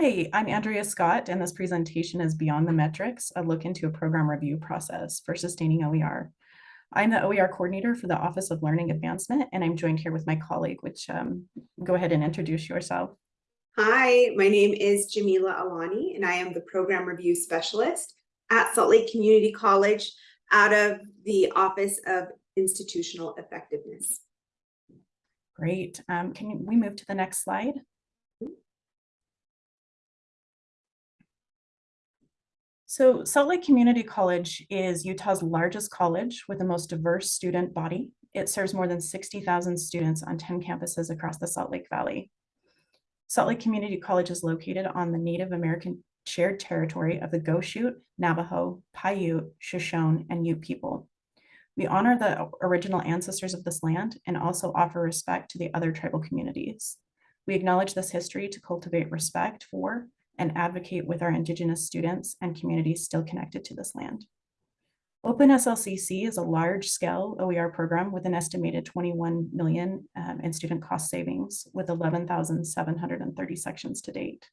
Hi, I'm Andrea Scott, and this presentation is Beyond the Metrics, a look into a program review process for sustaining OER. I'm the OER coordinator for the Office of Learning Advancement, and I'm joined here with my colleague, which um, go ahead and introduce yourself. Hi, my name is Jamila Alani, and I am the Program Review Specialist at Salt Lake Community College out of the Office of Institutional Effectiveness. Great. Um, can we move to the next slide? So Salt Lake Community College is Utah's largest college with the most diverse student body. It serves more than 60,000 students on 10 campuses across the Salt Lake Valley. Salt Lake Community College is located on the Native American shared territory of the Goshute, Navajo, Paiute, Shoshone, and Ute people. We honor the original ancestors of this land and also offer respect to the other tribal communities. We acknowledge this history to cultivate respect for and advocate with our Indigenous students and communities still connected to this land. OpenSLCC is a large-scale OER program with an estimated 21 million um, in student cost savings with 11,730 sections to date.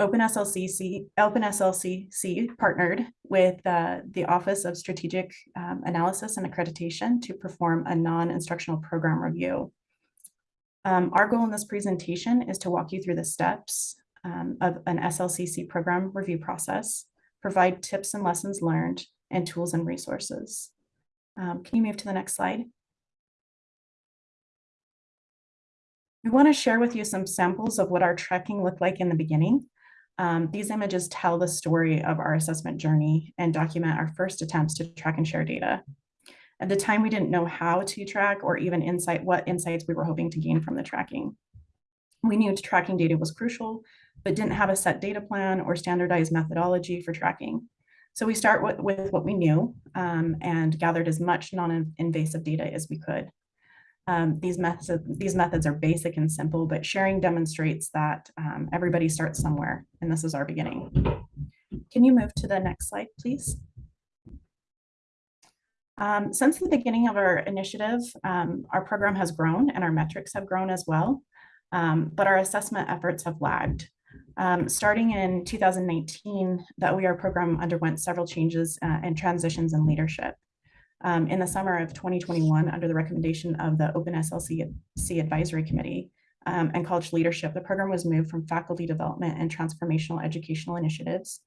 Open SLCC, Open SLCC partnered with uh, the Office of Strategic um, Analysis and Accreditation to perform a non-instructional program review. Um, our goal in this presentation is to walk you through the steps um, of an SLCC program review process, provide tips and lessons learned, and tools and resources. Um, can you move to the next slide? We want to share with you some samples of what our tracking looked like in the beginning. Um, these images tell the story of our assessment journey and document our first attempts to track and share data. At the time, we didn't know how to track or even insight what insights we were hoping to gain from the tracking. We knew tracking data was crucial, but didn't have a set data plan or standardized methodology for tracking. So we start with, with what we knew um, and gathered as much non-invasive data as we could. Um, these, methods, these methods are basic and simple, but sharing demonstrates that um, everybody starts somewhere, and this is our beginning. Can you move to the next slide, please? Um, since the beginning of our initiative, um, our program has grown and our metrics have grown as well, um, but our assessment efforts have lagged. Um, starting in 2019, the OER program underwent several changes uh, and transitions in leadership. Um, in the summer of 2021, under the recommendation of the Open SLC Advisory Committee um, and college leadership, the program was moved from faculty development and transformational educational initiatives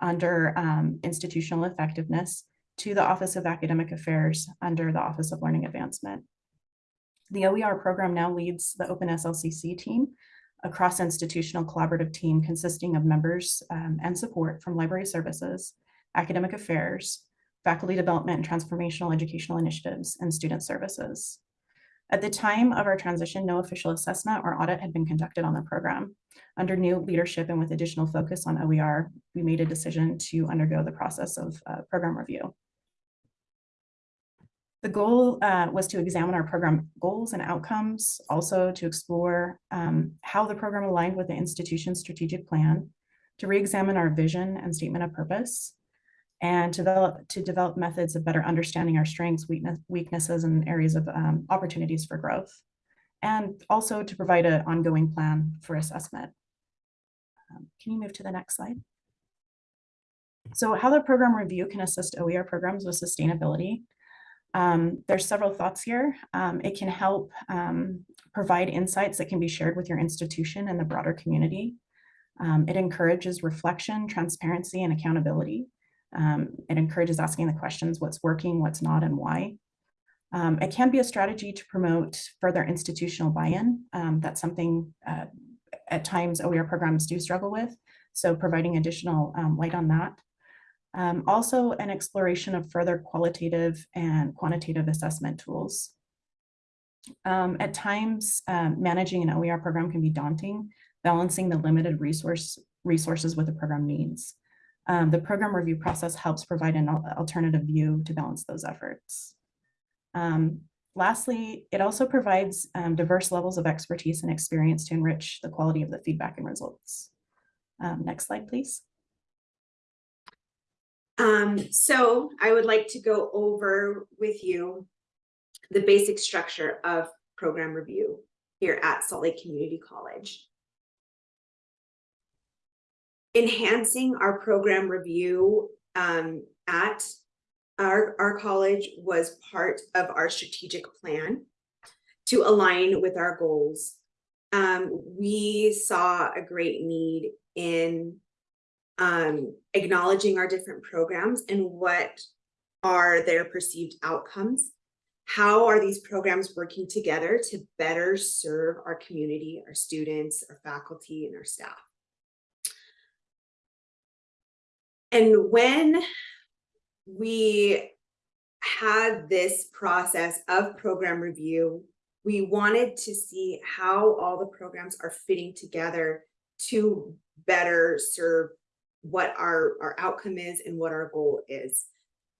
under um, institutional effectiveness to the Office of Academic Affairs under the Office of Learning Advancement. The OER program now leads the OpenSLCC team, a cross-institutional collaborative team consisting of members um, and support from library services, academic affairs, faculty development and transformational educational initiatives, and student services. At the time of our transition, no official assessment or audit had been conducted on the program. Under new leadership and with additional focus on OER, we made a decision to undergo the process of uh, program review. The goal uh, was to examine our program goals and outcomes, also to explore um, how the program aligned with the institution's strategic plan, to re-examine our vision and statement of purpose, and to develop, to develop methods of better understanding our strengths, weakness, weaknesses, and areas of um, opportunities for growth, and also to provide an ongoing plan for assessment. Um, can you move to the next slide? So how the program review can assist OER programs with sustainability um, there's several thoughts here. Um, it can help um, provide insights that can be shared with your institution and the broader community. Um, it encourages reflection, transparency, and accountability. Um, it encourages asking the questions, what's working, what's not, and why. Um, it can be a strategy to promote further institutional buy-in. that's something uh, at times OER programs do struggle with. So providing additional light on that. Um, also an exploration of further qualitative and quantitative assessment tools. Um, at times, um, managing an OER program can be daunting, balancing the limited resource resources with the program needs. Um, the program review process helps provide an alternative view to balance those efforts. Um, lastly, it also provides um, diverse levels of expertise and experience to enrich the quality of the feedback and results. next slide, please. Um, so I would like to go over with you the basic structure of program review here at Salt Lake Community College. enhancing our program review um, at our, our college was part of our strategic plan to align with our goals. Um, we saw a great need in um, acknowledging our different programs and what are their perceived outcomes. How are these programs working together to better serve our community, our students, our faculty, and our staff? And when we had this process of program review, we wanted to see how all the programs are fitting together to better serve what our, our outcome is and what our goal is.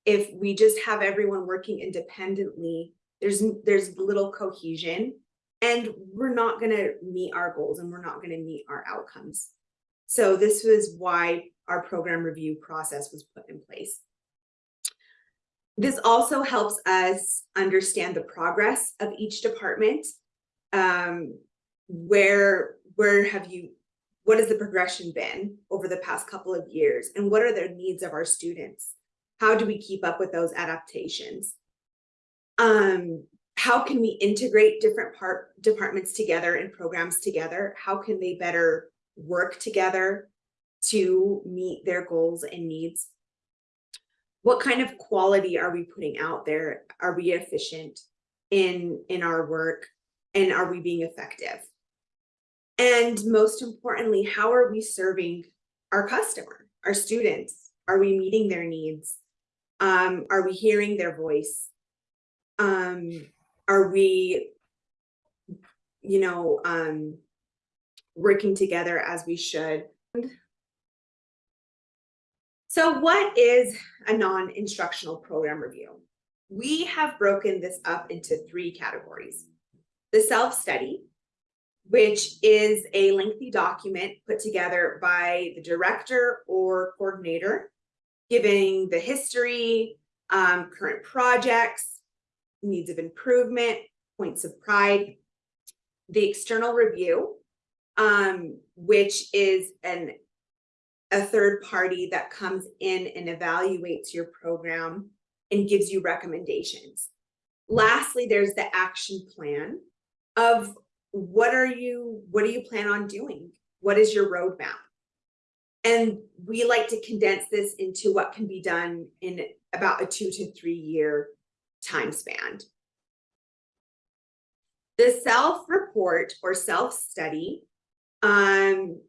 If we just have everyone working independently, there's, there's little cohesion and we're not gonna meet our goals and we're not gonna meet our outcomes. So this was why our program review process was put in place. This also helps us understand the progress of each department. Um, where, where have you, what has the progression been over the past couple of years? And what are the needs of our students? How do we keep up with those adaptations? Um, how can we integrate different part departments together and programs together? How can they better work together to meet their goals and needs? What kind of quality are we putting out there? Are we efficient in, in our work? And are we being effective? And most importantly, how are we serving our customer, our students? Are we meeting their needs? Um, are we hearing their voice? Um, are we, you know, um, working together as we should? So what is a non-instructional program review? We have broken this up into three categories. The self-study, which is a lengthy document put together by the director or coordinator, giving the history, um, current projects, needs of improvement, points of pride. The external review, um, which is an a third party that comes in and evaluates your program and gives you recommendations. Lastly, there's the action plan of what are you, what do you plan on doing? What is your roadmap? And we like to condense this into what can be done in about a two to three year time span. The self-report or self-study um,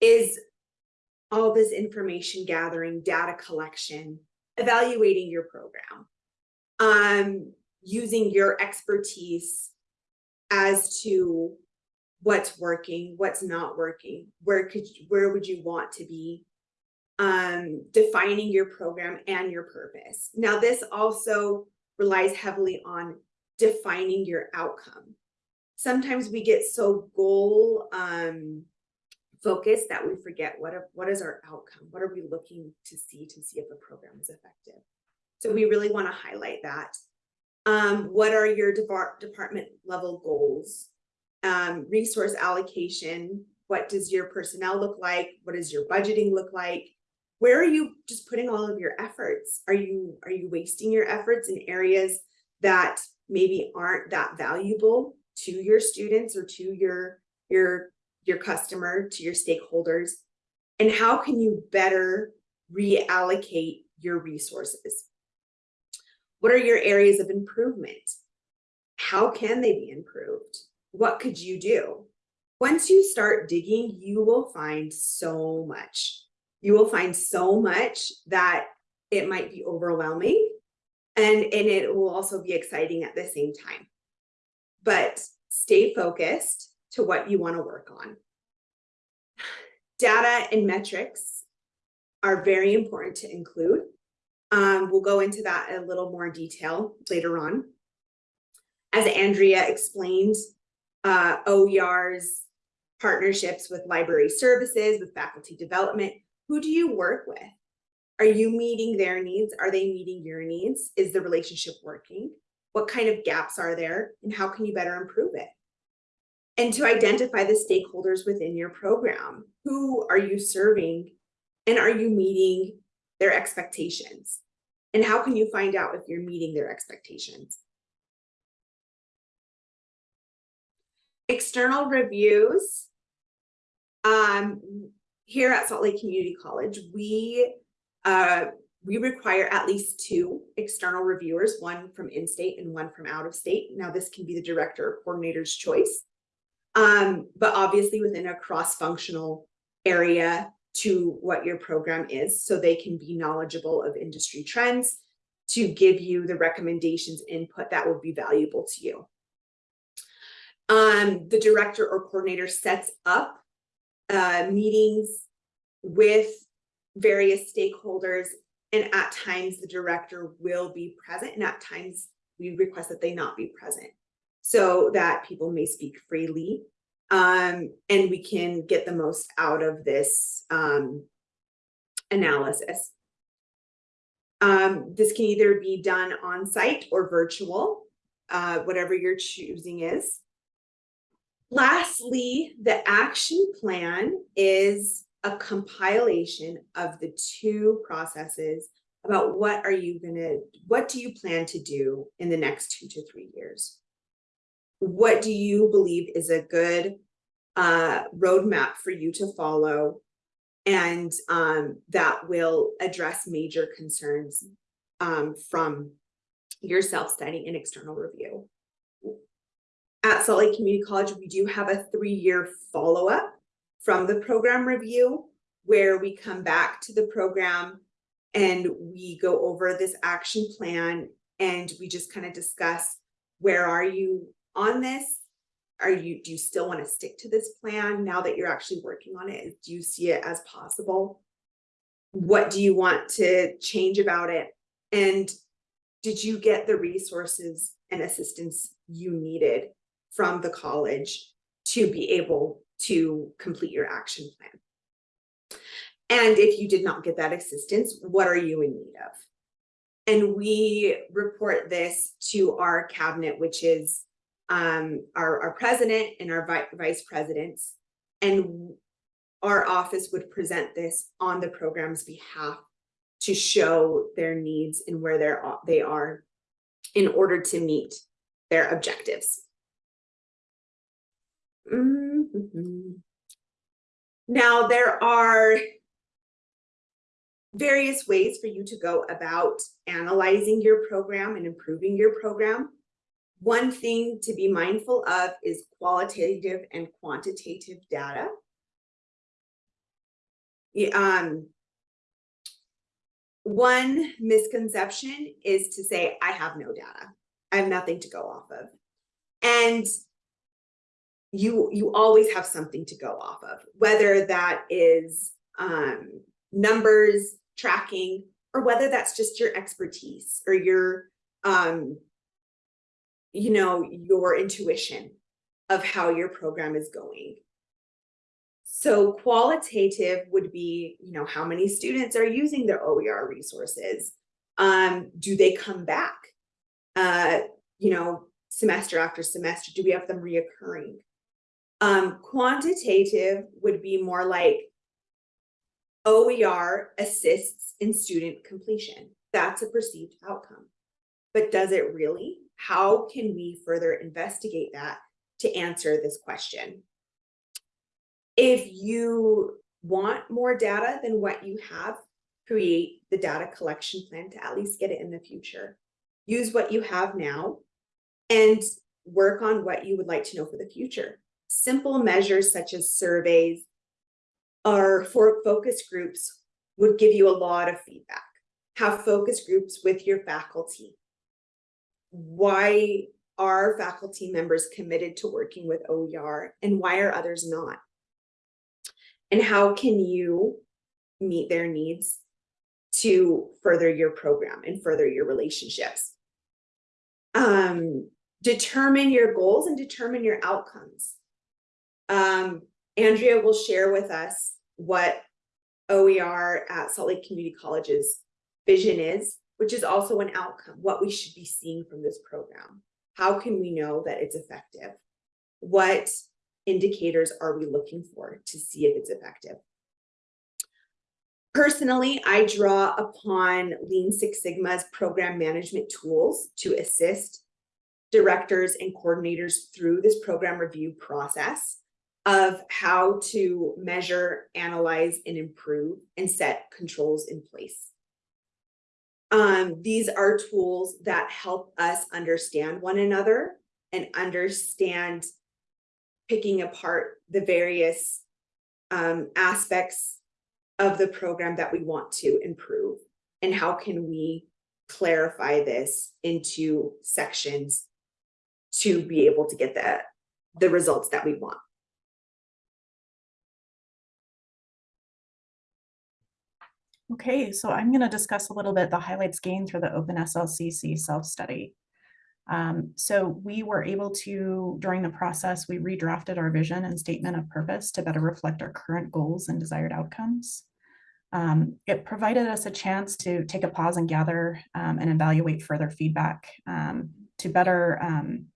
is all this information gathering, data collection, evaluating your program, um, using your expertise as to what's working, what's not working, where could you, where would you want to be, um, defining your program and your purpose. Now, this also relies heavily on defining your outcome. Sometimes we get so goal um, focused that we forget what, are, what is our outcome? What are we looking to see to see if a program is effective? So we really want to highlight that. Um, what are your depart department level goals? Um, resource allocation. What does your personnel look like? What does your budgeting look like? Where are you just putting all of your efforts? Are you are you wasting your efforts in areas that maybe aren't that valuable to your students or to your your your customer, to your stakeholders, and how can you better reallocate your resources? What are your areas of improvement? How can they be improved? What could you do? Once you start digging, you will find so much. You will find so much that it might be overwhelming and, and it will also be exciting at the same time. But stay focused to what you want to work on. Data and metrics are very important to include. Um, we'll go into that in a little more detail later on. As Andrea explained, uh, OER's partnerships with library services, with faculty development, who do you work with? Are you meeting their needs? Are they meeting your needs? Is the relationship working? What kind of gaps are there and how can you better improve it? And to identify the stakeholders within your program. Who are you serving? And are you meeting their expectations? And how can you find out if you're meeting their expectations? External reviews. Um, here at Salt Lake Community College, we uh, we require at least two external reviewers, one from in-state and one from out of state. Now, this can be the director or coordinator's choice. Um, but obviously within a cross-functional area to what your program is, so they can be knowledgeable of industry trends to give you the recommendations input that would be valuable to you. Um, the director or coordinator sets up uh, meetings with various stakeholders and at times the director will be present and at times we request that they not be present so that people may speak freely um, and we can get the most out of this um, analysis. Um, this can either be done on site or virtual, uh, whatever your choosing is. Lastly, the action plan is a compilation of the two processes about what are you gonna, what do you plan to do in the next two to three years? What do you believe is a good uh, roadmap for you to follow? And um, that will address major concerns um, from your self-study and external review. At Salt Lake Community College, we do have a three-year follow-up from the program review where we come back to the program and we go over this action plan and we just kind of discuss where are you on this? Are you, do you still want to stick to this plan now that you're actually working on it? Do you see it as possible? What do you want to change about it? And did you get the resources and assistance you needed from the college to be able to complete your action plan? And if you did not get that assistance, what are you in need of? And we report this to our cabinet, which is um, our, our president and our vi vice presidents. And our office would present this on the program's behalf to show their needs and where they're, they are in order to meet their objectives. Mm -hmm. Now, there are various ways for you to go about analyzing your program and improving your program. One thing to be mindful of is qualitative and quantitative data. Um, one misconception is to say, I have no data. I have nothing to go off of. And you, you always have something to go off of, whether that is um, numbers, tracking, or whether that's just your expertise or your, um, you know, your intuition of how your program is going. So qualitative would be, you know, how many students are using their OER resources? Um, do they come back? Uh, you know, semester after semester, do we have them reoccurring? Um, quantitative would be more like OER assists in student completion. That's a perceived outcome. But does it really? How can we further investigate that to answer this question? If you want more data than what you have, create the data collection plan to at least get it in the future. Use what you have now and work on what you would like to know for the future. Simple measures such as surveys, or for focus groups would give you a lot of feedback. Have focus groups with your faculty. Why are faculty members committed to working with OER and why are others not? And how can you meet their needs to further your program and further your relationships? Um, determine your goals and determine your outcomes. Um, Andrea will share with us what OER at Salt Lake Community College's vision is, which is also an outcome, what we should be seeing from this program. How can we know that it's effective? What indicators are we looking for to see if it's effective? Personally, I draw upon Lean Six Sigma's program management tools to assist directors and coordinators through this program review process of how to measure, analyze, and improve and set controls in place. Um, these are tools that help us understand one another and understand picking apart the various um, aspects of the program that we want to improve and how can we clarify this into sections to be able to get the, the results that we want. Okay, so I'm going to discuss a little bit the highlights gained through the Open SLCC self-study. Um, so we were able to, during the process, we redrafted our vision and statement of purpose to better reflect our current goals and desired outcomes. Um, it provided us a chance to take a pause and gather um, and evaluate further feedback um, to better um,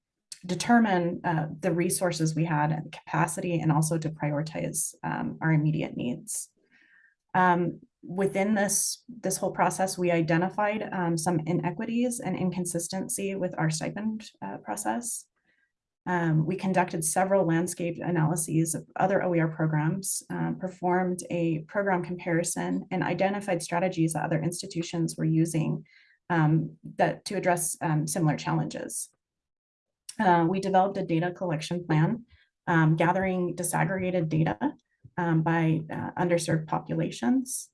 determine uh, the resources we had and capacity and also to prioritize um, our immediate needs. Um, within this, this whole process, we identified um, some inequities and inconsistency with our stipend uh, process. Um, we conducted several landscape analyses of other OER programs, um, performed a program comparison, and identified strategies that other institutions were using um, that to address um, similar challenges. Uh, we developed a data collection plan, um, gathering disaggregated data by uh, underserved populations.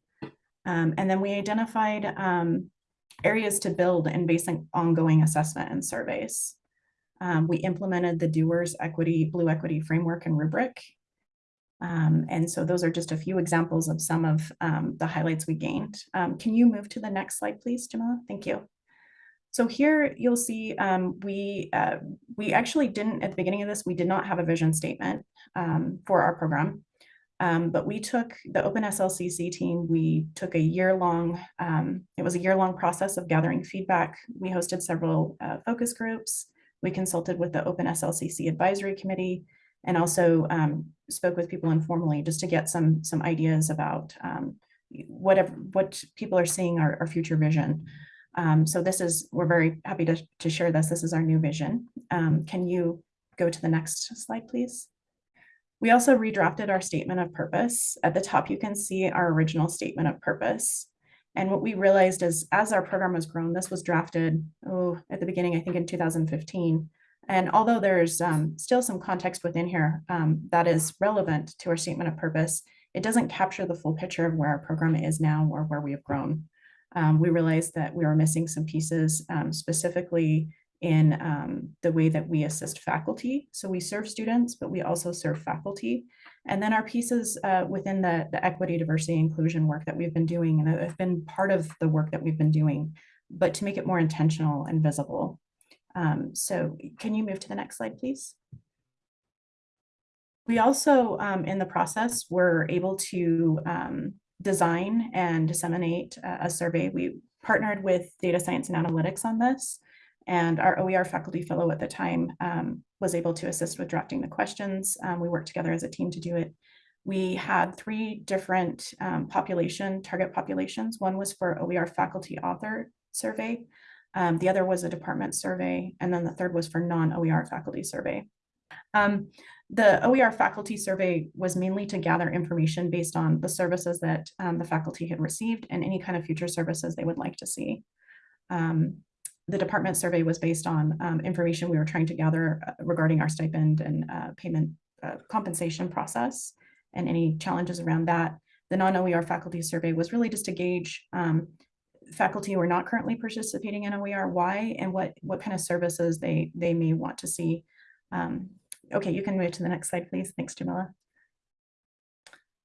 Um, and then we identified um, areas to build and basic ongoing assessment and surveys. Um, we implemented the Doers Equity, Blue Equity Framework and Rubric. Um, and so those are just a few examples of some of um, the highlights we gained. Um, can you move to the next slide, please, Jamila? Thank you. So here you'll see we uh, we actually didn't, at the beginning of this, we did not have a vision statement for our program. Um, but we took the OpenSLCC team, we took a year long, um, it was a year long process of gathering feedback. We hosted several uh, focus groups. We consulted with the OpenSLCC advisory committee and also um, spoke with people informally just to get some, some ideas about um, whatever, what people are seeing our, our future vision. Um, so this is, we're very happy to, to share this. This is our new vision. Um, can you go to the next slide, please? We also redrafted our statement of purpose. At the top, you can see our original statement of purpose. And what we realized is as our program has grown, this was drafted oh, at the beginning, I think in 2015. And although there's um, still some context within here um, that is relevant to our statement of purpose, it doesn't capture the full picture of where our program is now or where we have grown. Um, we realized that we were missing some pieces, um, specifically in um, the way that we assist faculty. So we serve students, but we also serve faculty. And then our pieces uh, within the, the equity, diversity, inclusion work that we've been doing and have been part of the work that we've been doing, but to make it more intentional and visible. Um, so can you move to the next slide, please? We also, um, in the process, were able to um, design and disseminate a, a survey. We partnered with data science and analytics on this. And our OER faculty fellow at the time um, was able to assist with drafting the questions. Um, we worked together as a team to do it. We had three different um, population, target populations. One was for OER faculty author survey. Um, the other was a department survey. And then the third was for non-OER faculty survey. Um, the OER faculty survey was mainly to gather information based on the services that um, the faculty had received and any kind of future services they would like to see. Um, the department survey was based on um, information we were trying to gather uh, regarding our stipend and uh, payment uh, compensation process and any challenges around that. The non-OER faculty survey was really just to gauge um, faculty who are not currently participating in OER, why and what, what kind of services they, they may want to see. Um, okay, you can move to the next slide, please. Thanks, Jamila.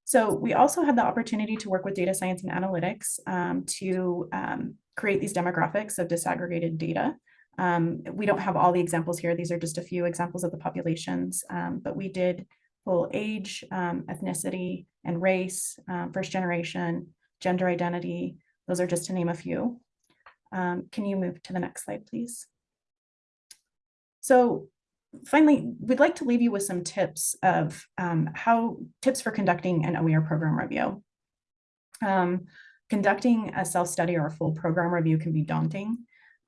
So we also had the opportunity to work with data science and analytics um, to um, create these demographics of disaggregated data. Um, we don't have all the examples here. These are just a few examples of the populations, um, but we did pull age, um, ethnicity, and race, um, first generation, gender identity. Those are just to name a few. Can you move to the next slide, please? So finally, we'd like to leave you with some tips of um, how tips for conducting an OER program review. Um, conducting a self-study or a full program review can be daunting.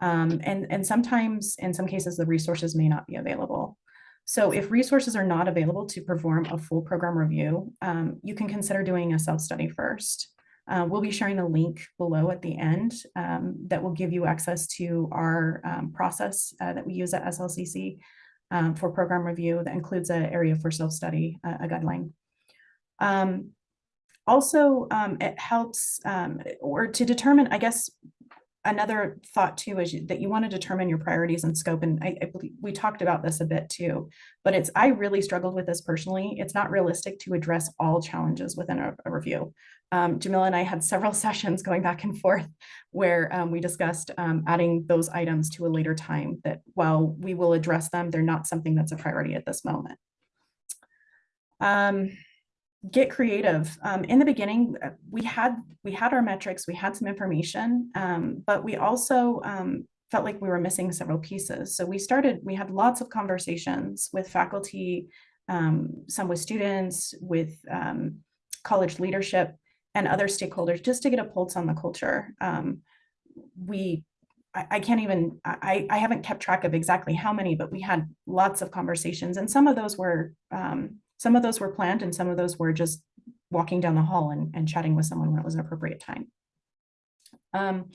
Um, and, and sometimes, in some cases, the resources may not be available. So if resources are not available to perform a full program review, um, you can consider doing a self-study first. Uh, we'll be sharing a link below at the end um, that will give you access to our um, process uh, that we use at SLCC um, for program review that includes an area for self-study, uh, a guideline. Um, also, um, it helps um, or to determine, I guess, another thought too is that you want to determine your priorities and scope. And I, I believe we talked about this a bit too, but it's, I really struggled with this personally. It's not realistic to address all challenges within a, a review. Um, Jamila and I had several sessions going back and forth where um, we discussed um, adding those items to a later time that while we will address them, they're not something that's a priority at this moment. Get creative. Um, in the beginning, uh, we had we had our metrics, we had some information, um, but we also um, felt like we were missing several pieces. So we started, we had lots of conversations with faculty, um, some with students, with um, college leadership and other stakeholders, just to get a pulse on the culture. Um, we I, I can't even, I, I haven't kept track of exactly how many, but we had lots of conversations and some of those were, um, some of those were planned and some of those were just walking down the hall and, and chatting with someone when it was an appropriate time. Um,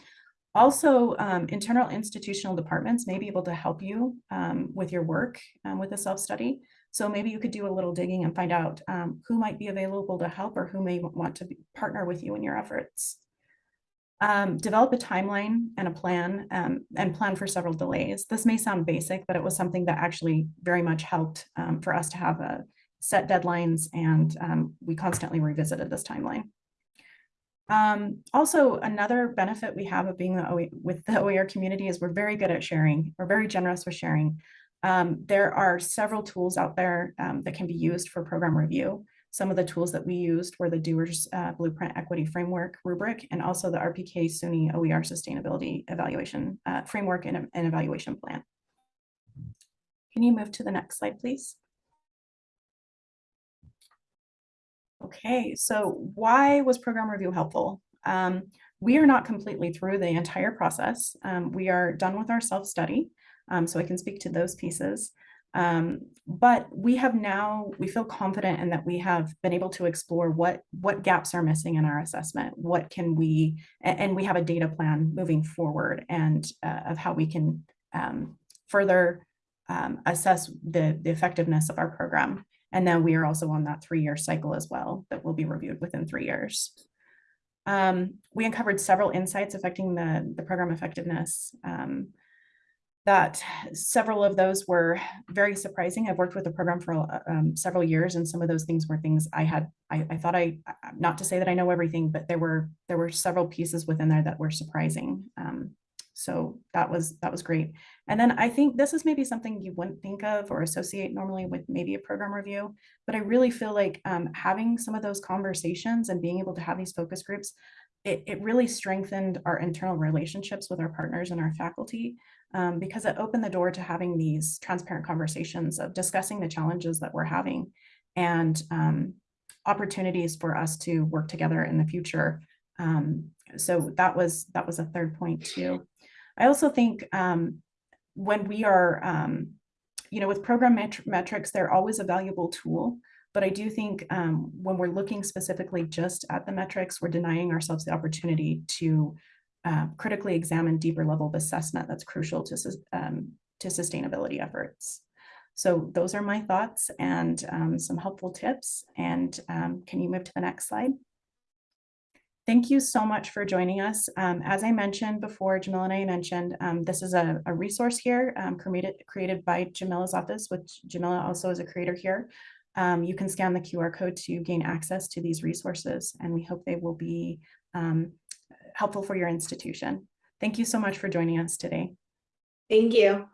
also, um, internal institutional departments may be able to help you um, with your work um, with a self-study. So maybe you could do a little digging and find out um, who might be available to help or who may want to partner with you in your efforts. Um, develop a timeline and a plan um, and plan for several delays. This may sound basic, but it was something that actually very much helped um, for us to have a set deadlines and um, we constantly revisited this timeline. Um, also, another benefit we have of being the with the OER community is we're very good at sharing. We're very generous with sharing. Um, there are several tools out there um, that can be used for program review. Some of the tools that we used were the Doers uh, Blueprint Equity Framework rubric and also the RPK SUNY OER Sustainability Evaluation uh, Framework and, and Evaluation Plan. Can you move to the next slide, please? Okay, so why was program review helpful? Um, we are not completely through the entire process. Um, we are done with our self-study, um, so I can speak to those pieces. Um, but we have now, we feel confident in that we have been able to explore what, what gaps are missing in our assessment, what can we, and, we have a data plan moving forward and uh, of how we can um, further um, assess the, the effectiveness of our program. And then we are also on that three-year cycle as well that will be reviewed within three years. Um, we uncovered several insights affecting the, the program effectiveness. Um, that several of those were very surprising. I've worked with the program for um, several years, and some of those things were things I had. I, I, thought I, not to say that I know everything, but there were there were several pieces within there that were surprising. Um, so that was that was great. And then I think this is maybe something you wouldn't think of or associate normally with maybe a program review, but I really feel like um, having some of those conversations and being able to have these focus groups, it, it really strengthened our internal relationships with our partners and our faculty um, because it opened the door to having these transparent conversations of discussing the challenges that we're having and um, opportunities for us to work together in the future. Um, so that was that was a third point too. I also think um, when we are, um, you know, with program met metrics, they're always a valuable tool. But I do think um, when we're looking specifically just at the metrics, we're denying ourselves the opportunity to uh, critically examine deeper level of assessment that's crucial to, um, to sustainability efforts. So those are my thoughts and um, some helpful tips. And um, can you move to the next slide? Thank you so much for joining us. Um, as I mentioned before, Jamila and I mentioned, um, this is a, a resource here um, created, created by Jamila's office, which Jamila also is a creator here. Um, you can scan the QR code to gain access to these resources, and we hope they will be um, helpful for your institution. Thank you so much for joining us today. Thank you.